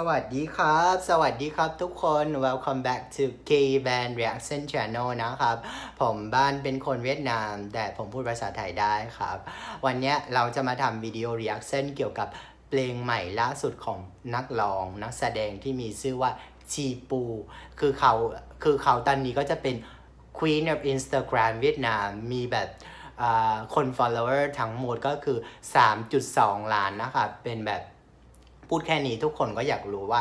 สวัสดีครับ สวัสดีครับทุกคน welcome back to K Band Reaction Channel นะครับ ผมบ้านเป็นคนเวียดนาม แต่ผมพูดภาษาไทยได้ครับ วันนี้เราจะมาทำวิดีโอ reaction เกี่ยวกับเพลงใหม่ล่าสุดของนักร้อง นักแสดงที่มีชื่อว่าชีปู คือเขาคือเขาตอนนี้ก็จะเป็น Queen of Instagram เวียดนาม มีแบบคน follower ทั้งหมดก็คือ 3.2 ล้านนะครับ เป็นแบบ พูดแค่นี้ทุกคนก็อยากรู้ว่า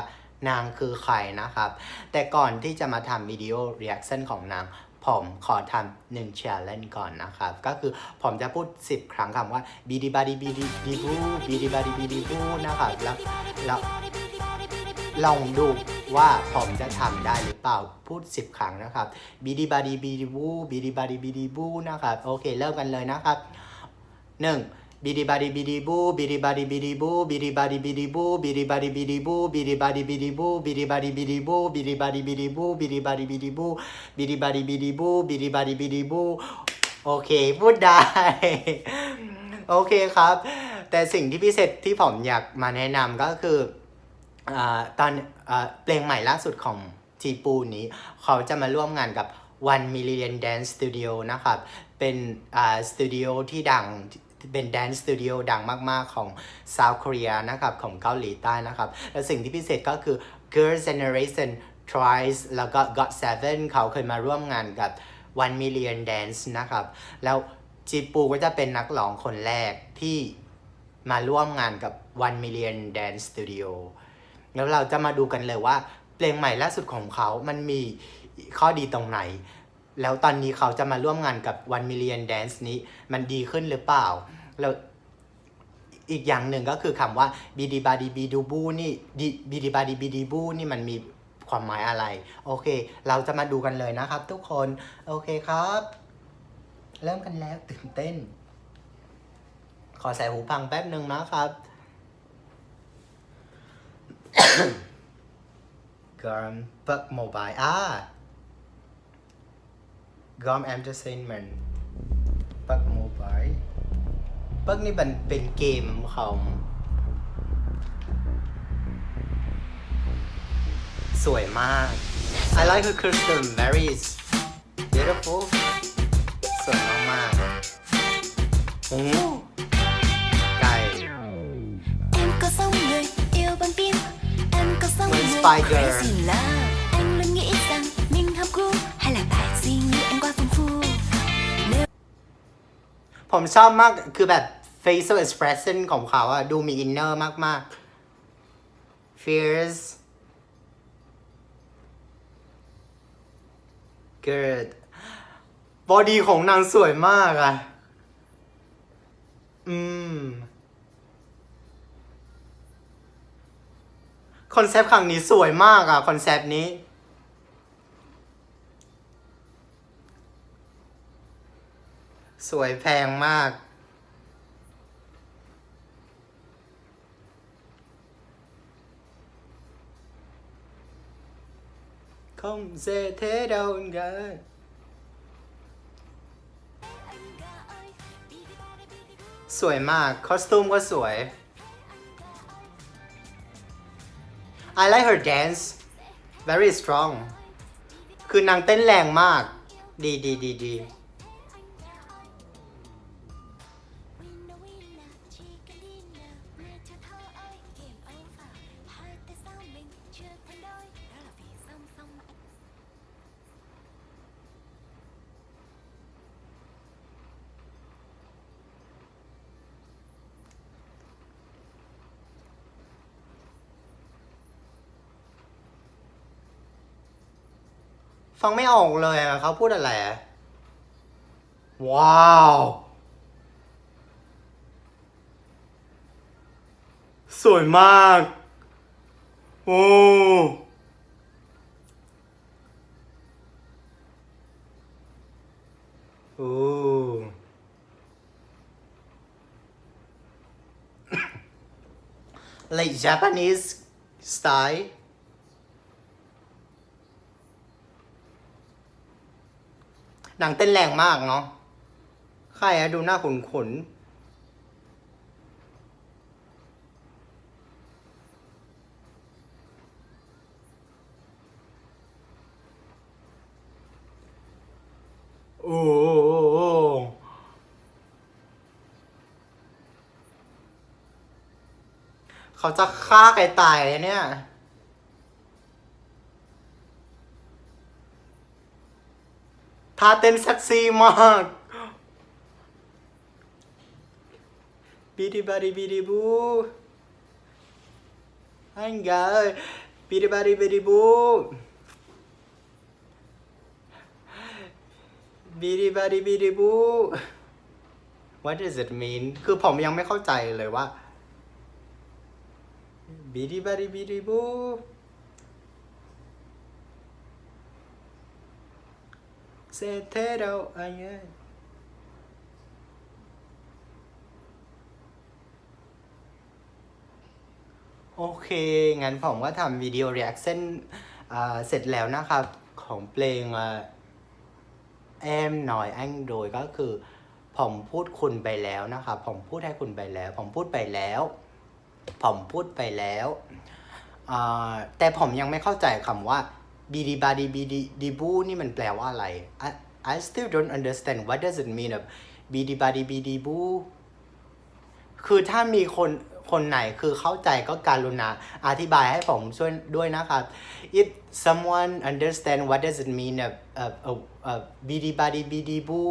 นางคือใครนะครับ แต่ก่อนที่จะมาทำวิดีโอ reaction ของนางผมขอทำหนึ่ง challenge ก่อนนะครับ ก็คือผมจะพูด 10 ครั้งคำว่า bidi badi bidi bidi boo bidi badi bidi boo นะครับแล้วแล้วลองดูว่าผมจะทำได้หรือเปล่าพูด 10 ครั้งนะครับ bidi badi bidi boo bidi badi bidi boo นะครับ โอเค เริ่มกันเลยนะครับหนึ่ง บิดิบาดิบิดิบูบิดิบาดิบิดิบูบิดิบาดิบิดิบูบิดิบาดิบิดิบูบิดิบาดิบิดิบูบิดิบาดิบิดิบูบิดิบาดิบิดิบูบิดิบาดิบิดิบูบิดิบาดิบิดิบูบิดิบาดิบิดิบูโอเคพูดได้โอเคครับ แต่สิ่งที่พิเศษที่ผมอยากมาแนะนำก็คืออตอนอเพลงใหม่ล่าสุดของจีปูนี้ เขาจะมาร่วมงานกับ One Million Dance Studio นะครับ เป็นสตูดิโอที่ดัง เป็น dance studio ดังมาก ๆ ของ South Korea นะครับ ของเกาหลีใต้นะครับ และสิ่งที่พิเศษก็คือ Girls' Generation Twice แล้วก็ GOT7 เขาเคยมาร่วมงานกับ One Million Dance นะครับ แล้ว Chi Pu ก็จะเป็นนักร้องคนแรกที่มาร่วมงานกับ One Million Dance Studio แล้วเราจะมาดูกันเลยว่า เพลงใหม่ล่าสุดของเขา มันมีข้อดีตรงไหน แล้วตอนนี้เขาจะมาร่วมงานกับ One Million Dance นี้ มันดีขึ้นหรือเปล่า แล้วอีกอย่างหนึ่งก็คือคำว่าบีดีบาดีบีดูบูนี่บีดีบาดีบีดีบูนี่มันมีความหมายอะไร โอเค เราจะมาดูกันเลยนะครับ ทุกคน โอเคครับ เริ่มกันแล้วตื่นเต้น ขอใส่หูฟังแป๊บหนึ่งนะครับ Gum Bug Mobile อ่า Gum Entertainment Bug Mobile เบิกนี่มันเป็นเกมของ สวยมาก I like her custom very beautiful สวยมากๆโอ้ไก่ Em có sống người yêu bằng tim Em có sống Với người Spy Girl. crazy love ผมชอบมากคือแบบ facial expression ของเขาอะดูมี inner มาก ๆ fierce good body ของนางสวยมากอะอืม concept ครั้งนี้สวยมากอะ concept นี้ สวยแพงมาก không dễ thế đâu ngờ sủi mà costume có sủi I like her dance very strong คือนางเต้นแรงมาก ดีดีดีดี ฟังไม่ออกเลยอะเขาพูดอะไร ว้าว สวยมาก โอ้โอ้ like Japanese style หนังเต้นแรงมากเนาะใครอะดูหน้าขนขนโอ้เขาจะฆ่าใครตายเนี่ย ท่าเต้นเซ็กซี่มากบีดีบาดีบีดีบูอันกาบีดีบาดีบีดีบูบีดีบาดีบีดีบู What does it mean คือผมยังไม่เข้าใจเลยว่าบีดีบาดีบีดีบู เซเทโรอาเยโอเค งั้นผมก็ทำวิดีโอ reaction อ่าเสร็จแล้วนะครับ ของเพลงแอมหน่อยอังโดยก็คือ ผมพูดคุณไปแล้วนะครับผมพูดให้คุณไปแล้ว ผมพูดไปแล้ว ผมพูดไปแล้ว แต่ผมยังไม่เข้าใจคำว่า บีดีบาดีบีดีดีบูนี่มันแปลว่าอะไร I I still don't understand what does it mean of บีดีบาดีบีดีบูคือถ้ามีคนคนไหนคือเข้าใจก็การุณาอธิบายให้ผมช่วยด้วยนะครับ if someone understand what does it mean of of of, bidi badi bidi boo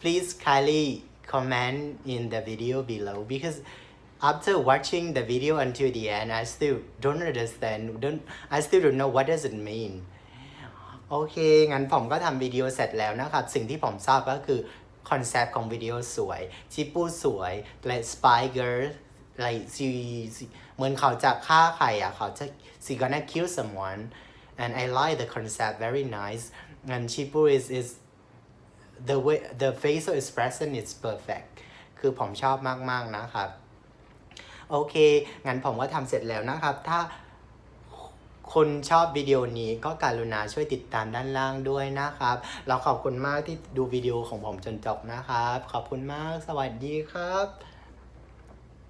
please kindly comment in the video below because after watching the video until the end I still don't understand don't I still don't know what does it mean โอเค งั้นผมก็ทำวิดีโอเสร็จแล้วนะครับ สิ่งที่ผมทราบก็คือคอนเซปต์ของวิดีโอสวย ชิปปูสวย และ spy girl like she she- เหมือนเขาจะฆ่าใครอ่ะ เขาจะ she gonna kill someone and I like the concept very nice and Chipu is is the way the facial expression is perfect คือผมชอบมาก ๆ นะครับ โอเค งั้นผมก็ทำเสร็จแล้วนะครับ ถ้าคนชอบวิดีโอนี้ก็การุณาช่วยติดตามด้านล่างด้วยนะครับ เราขอบคุณมากที่ดูวิดีโอของผมจนจบนะครับ ขอบคุณมาก สวัสดีครับ